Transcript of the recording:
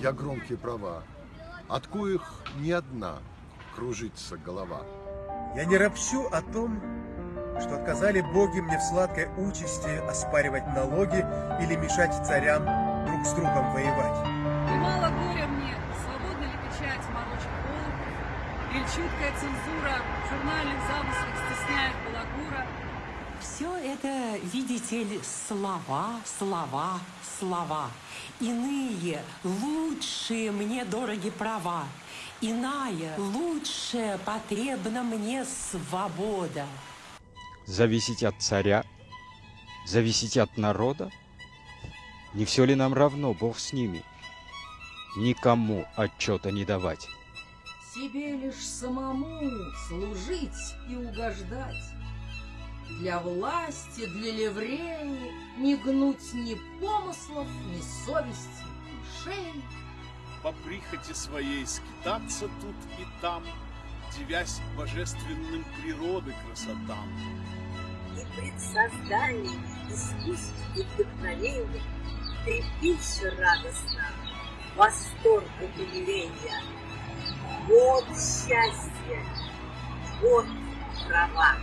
и права, от коих ни одна кружится голова. Я не ропщу о том, что отказали боги мне в сладкой участи оспаривать налоги или мешать царям друг с другом воевать. И мало горя мне, свободно ли печать морочит волков, или чуткая цензура в журнальных замыслах стесняет балагура. Все это, видите ли, слова, слова, слова. Иные, лучшие мне дороги права. Иная, лучшая потребна мне свобода. Зависеть от царя? Зависеть от народа? Не все ли нам равно, Бог с ними? Никому отчета не давать. Себе лишь самому служить и угождать. Для власти, для ливреи Не гнуть ни помыслов, ни совести, ни шеи. По прихоти своей скитаться тут и там, Девясь божественным природы красотам. И пред созданием искусств и вдохновения Трепеща радостно, восторг и умиления. Вот счастье, вот права.